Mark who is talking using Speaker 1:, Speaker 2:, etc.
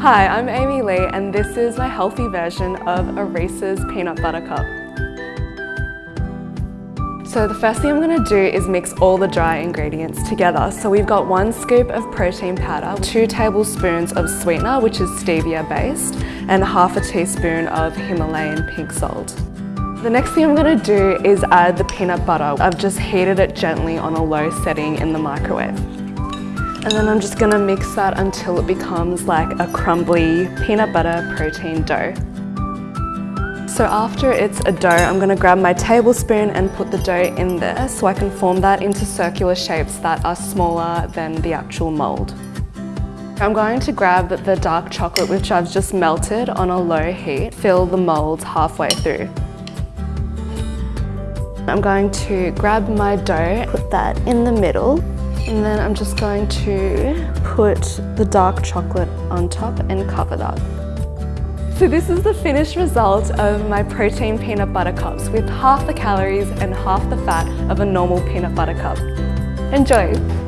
Speaker 1: Hi, I'm Amy Lee and this is my healthy version of Reese's peanut butter cup. So the first thing I'm going to do is mix all the dry ingredients together. So we've got one scoop of protein powder, two tablespoons of sweetener, which is stevia based, and half a teaspoon of Himalayan pink salt. The next thing I'm going to do is add the peanut butter. I've just heated it gently on a low setting in the microwave. And then I'm just to mix that until it becomes like a crumbly peanut butter protein dough. So after it's a dough, I'm to grab my tablespoon and put the dough in there so I can form that into circular shapes that are smaller than the actual mould. I'm going to grab the dark chocolate which I've just melted on a low heat, fill the mould halfway through. I'm going to grab my dough, put that in the middle and then I'm just going to put the dark chocolate on top and cover that. So this is the finished result of my protein peanut butter cups with half the calories and half the fat of a normal peanut butter cup. Enjoy!